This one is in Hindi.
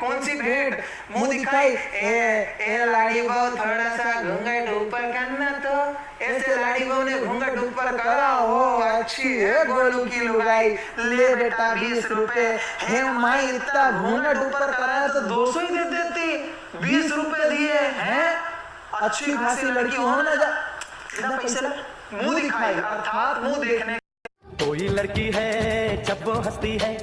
कौन सी भेंट? मुँह दिखाई ए ए लाड़ी बहू थोड़ा सा घूंघट ऊपर करना तो। ऐसे लाड़ी बहू ने घूंघट ऊपर करा हो अच्छी है गोलू की लुगाई। ले बेटा बीस रुपए। हे माई इतना घूंघट ऊपर कराया तो, तो दो सौ ही दे देती। बीस रुपए दिए हैं? अच्छी खासी लड़की हो ना जा पैसे मुँह दिखाई अर्थात मुँह देखने कोई लड़की है जब वो हंसती है